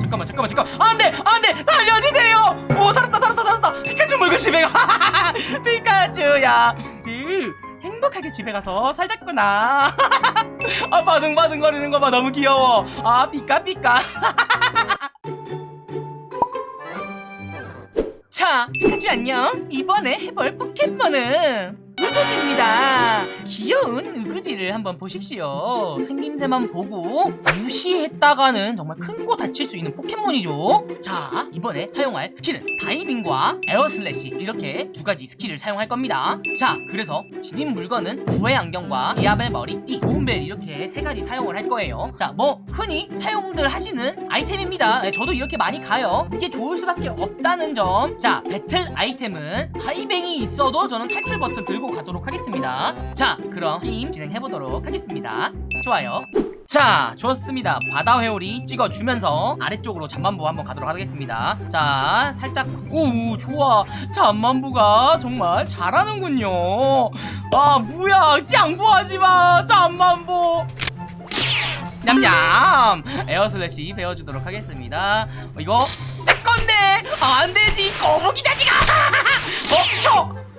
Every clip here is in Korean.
잠깐만 잠깐만 잠깐만. 안돼 안돼 살려주세요! 오 살았다 살았다 살았다. 피카츄 물고 집에 가. 피카츄야. 지 행복하게 집에 가서 살자꾸나. 아 바둥바둥거리는 거 봐 너무 귀여워. 아 피카피카 자 피카츄 안녕. 이번에 해볼 포켓몬은 우그지입니다 귀여운 우그지를 한번 보십시오. 생김새만 보고 무시했다가는 정말 큰거 다칠 수 있는 포켓몬이죠. 자 이번에 사용할 스킬은 다이빙과 Air Slash. 이렇게 두 가지 스킬을 사용할 겁니다. 자 그래서 지닌 물건은 구애 안경과 디아벨 머리띠 모음벨 이렇게 세 가지 사용을 할 거예요. 자뭐 흔히 사용들 하시는 아이템입니다. 네, 저도 이렇게 많이 가요. 이게 좋을 수밖에 없다는 점 자 배틀 아이템은 다이빙이 있어도 저는 탈출 버튼 들고 가도록 하겠습니다. 자 그럼 게임 진행해보도록 하겠습니다. 좋아요. 자 좋습니다. 바다 회오리 찍어주면서 아래쪽으로 잠만보 한번 가도록 하겠습니다. 자 살짝 오 좋아. 잠만보가 정말 잘하는군요. 아 뭐야. 양보하지마. 잠만보 냠냠. Air Slash 배워주도록 하겠습니다. 어, 이거 내 건데. 아, 안 되지. 거북이 자식아. 어 촉!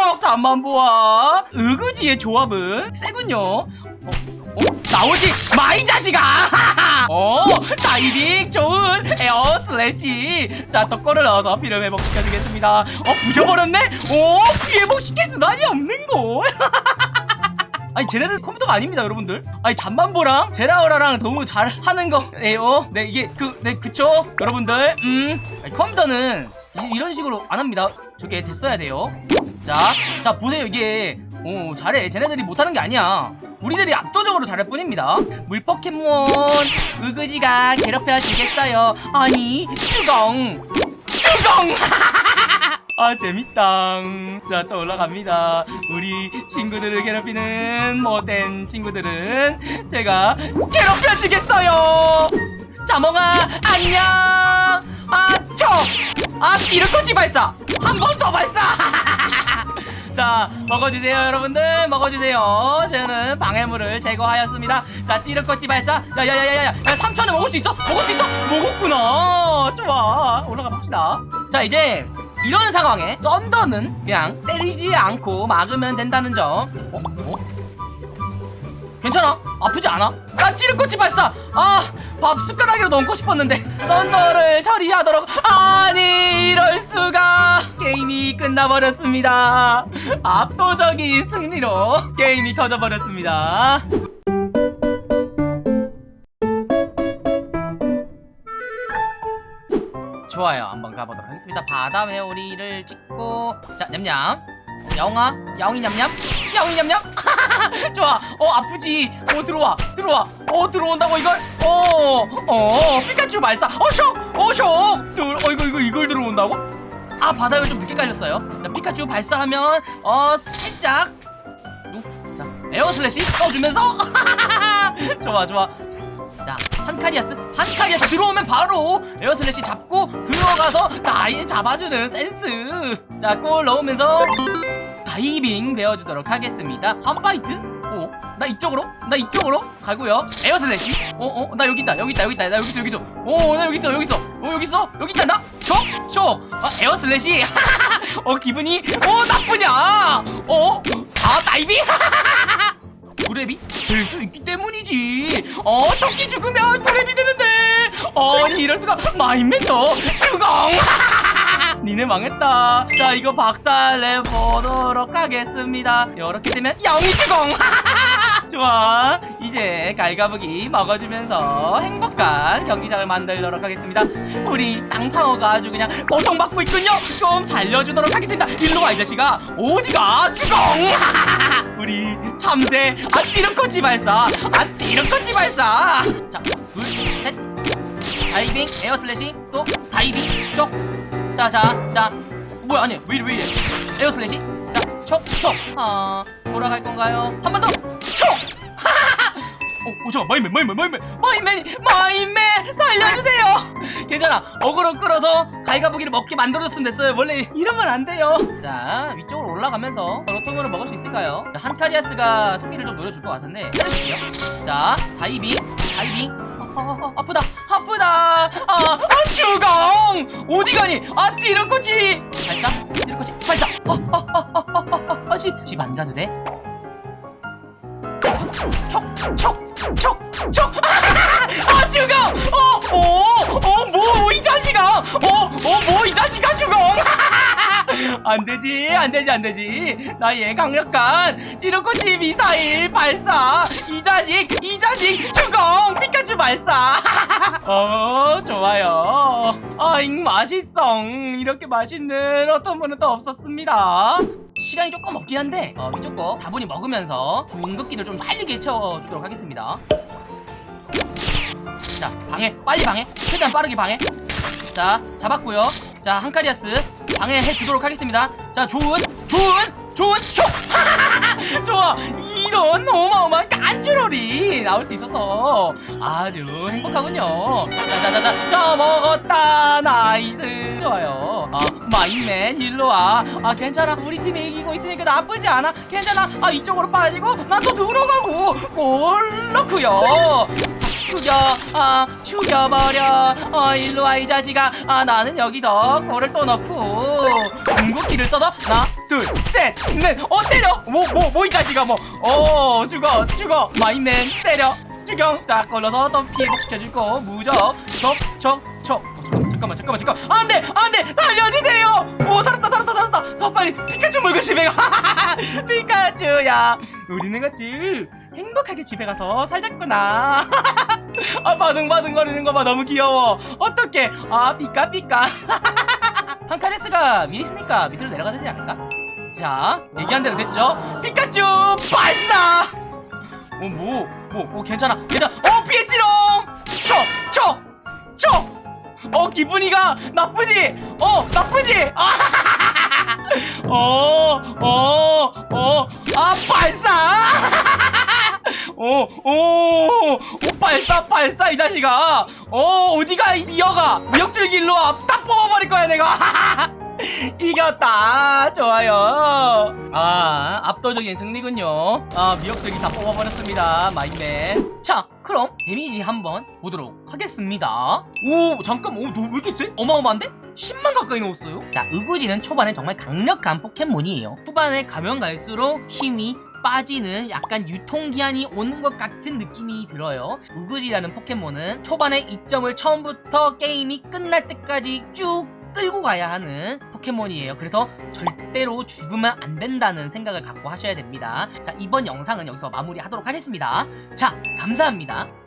촉! 잠만 보아. 으그지의 조합은 세군요. 어, 어? 나오지 마이 자식아! 어 다이빙 좋은 에어 슬래시. 자 덕거를 넣어서 피를 회복시켜주겠습니다. 어 부셔버렸네? 오 회복시킬 수단이 없는걸. 아니 쟤네들 컴퓨터가 아닙니다 여러분들. 아니 잠만보랑? 제라우라랑 너무 잘하는 거예요 네 이게 그 네 그쵸? 여러분들 음. 아니, 컴퓨터는 이, 런 식으로 안 합니다. 저게 됐어야 돼요 자 자 보세요 이게. 오 잘해. 쟤네들이 못하는 게 아니야. 우리들이 압도적으로 잘할 뿐입니다. 물 포켓몬 으그지가 괴롭혀 주겠어요. 아니 쭈공! 쭈공! 아 재밌다. 자 또 올라갑니다. 우리 친구들을 괴롭히는 못된 친구들은 제가 괴롭혀 주겠어요. 자몽아 안녕! 아초 아 찌르코치 발사! 한 번 더 발사 자 먹어주세요 여러분들 먹어주세요 저는 방해물을 제거하였습니다 자 찌르코치 발사 야야야야 야 3천원 먹을 수 있어? 먹을 수 있어? 먹었구나 좋아 올라가 봅시다 자 이제 이런 상황에 썬더는 그냥 때리지 않고 막으면 된다는 점 어? 어? 괜찮아? 아프지 않아? 나 찌르꼬치 발사! 아! 밥 숟가락으로 넣고 싶었는데 썬더를 처리하도록 아니 끝나버렸습니다. 압도적인 승리로 게임이 터져버렸습니다. 좋아요. 한번 가보도록 하겠습니다. 바다 회오리를 찍고 자 냠냠. 야옹아 야옹이 냠냠? 야옹이 냠냠? 좋아. 어 아프지. 어 들어와. 들어와. 어 들어온다고 이걸? 어어. 피카츄 발사. 어쇼 어쇼! 어 이거 이거 이걸 들어온다고 아 바다에 좀 늦게 깔렸어요. 자 피카츄 발사하면 어 살짝. 자 Air Slash 써주면서. 좋아 좋아. 자 한카리아스 한카리아스. 들어오면 바로 Air Slash 잡고 들어가서 나이 잡아주는 센스. 자 골 넣으면서 다이빙 배워주도록 하겠습니다. 오, 나 이쪽으로? 나 이쪽으로? 가고요. 에어 슬래시 어어 나 여기 있다. 여기 있다. 여기 있다. 나 여기 있어 여기 있어. 오나 여기 있어 여기 있어. 어 여기 있어? 여기 있다 나촉촉 아, 에어 슬래시? 어 기분이? 어 나쁘냐? 어아 다이빙? 그랩이 될수 있기 때문이지. 어 토끼 죽으면 그랩이 되는데. 아니 이럴 수가. 마인맨더 죽엉 니네 망했다. 자 이거 박살내 보도록 하겠습니다. 이렇게 되면 영이 죽엉 좋아. 이제 갈가부기 먹어주면서 행복한 경기장을 만들도록 하겠습니다. 우리 땅상어가 아주 그냥 고통받고 있군요. 좀 살려주도록 하겠습니다. 일로 와 이 자식아. 어디가? 죽엉 우리 참새 아 찌르코치 발사 아 찌르코치 발사. 자둘셋. 다이빙 Air Slash 또 다이빙. 쪽자자자. 뭐야 아니 왜 이래 왜 이래? Air Slash 자촉촉아 돌아갈 건가요 한 번더촉 어, 어, 잠깐, 마이맨, 마이맨, 마이맨, 마이맨, 마이맨, 살려주세요! 괜찮아, 어그로 끌어서 갈가부기를 먹게 만들어줬으면 됐어요. 원래 이러면 안 돼요. 자, 위쪽으로 올라가면서 로통으로 먹을 수 있을까요? 자, 한카리아스가 토끼를 좀 노려줄 것 같은데, 때려줄게요. 자, 다이빙, 다이빙. 어, 아프다, 아프다! 아, 어디 가니 아 찌르코치 발사 찌르코치 발사 어어어어어어 집 집 안 가도 돼? 촉 촉 촉 촉 촉. 아 죽어! 어 어 어 뭐 이 자식아! 어 어 뭐 이 자식아 죽어! 안 되지 안 되지 안 되지. 나의 강력한 찌르코치 미사일 발사. 이 자식 이 자식 죽어 피카츄 발사. 어 좋아요. 아잉 맛있어. 이렇게 맛있는 어떤 분은 또 없었습니다 시간이 조금 없긴 한데 어, 거 다분히 먹으면서 궁극기를 좀 빨리 채워주도록 하겠습니다. 자 방해. 빨리 방해. 최대한 빠르게 방해. 자 잡았고요. 자 한카리아스 방해해 주도록 하겠습니다. 자 좋은 좋은 좋은 촉 좋아. 이런 어마어마한 깐주롤이 나올 수 있어서 아주 행복하군요. 자자자자 저 먹었다. nice. 좋아요. 아 마임맨 일로와. 아 괜찮아. 우리 팀이 이기고 있으니까 나쁘지 않아. 괜찮아. 아 이쪽으로 빠지고 나또 들어가고 골 넣고요. 죽여. 아 죽여버려. 어 일로와 이 자식아. 아 나는 여기서 골을 또 넣고 궁극기를 써서 하나 둘셋넷어 때려. 뭐 뭐 뭐 이 자식아 뭐어 죽어 죽어. 마인맨 때려. 죽여 딱 걸러서 또 피해 복시켜주고 무적 촉촉촉 잠깐만 잠깐만 잠깐만 안돼 안돼. 살려주세요. 오 살았다 살았다 살았다. 더 빨리 피카츄 물고 집에 가. 피카츄야. 우리는 같이 행복하게 집에 가서 살자꾸나. 아 바둥바둥거리는 거 봐. 너무 귀여워. 어떡해. 아 삐까삐까 판카레스가 위에 있으니까 밑으로 내려가야 되지 않을까? 자 얘기한 대로 됐죠? 피카츄 발사! 어 뭐 뭐 뭐 괜찮아 괜찮아. 어 피했지롱! 촉촉촉어 기분이가 나쁘지? 어 나쁘지? 어어어아 발사! 오, 오, 오, 발사, 발사, 이 자식아. 어, 어디가, 이 미역아. 미역줄기 일로 와. 딱 뽑아버릴 거야, 내가. 이겼다. 좋아요. 아, 압도적인 승리군요. 아, 미역줄기 다 뽑아버렸습니다. 마인맨. 자, 그럼 데미지 한번 보도록 하겠습니다. 오, 잠깐, 오, 너 왜 이렇게 세? 어마어마한데? 10만 가까이 넣었어요? 자, 으구지는 초반에 정말 강력한 포켓몬이에요. 후반에 가면 갈수록 힘이 빠지는 약간 유통기한이 오는 것 같은 느낌이 들어요. 우그지라는 포켓몬은 초반에 이점을 처음부터 게임이 끝날 때까지 쭉 끌고 가야 하는 포켓몬이에요. 그래서 절대로 죽으면 안 된다는 생각을 갖고 하셔야 됩니다. 자 이번 영상은 여기서 마무리하도록 하겠습니다. 자 감사합니다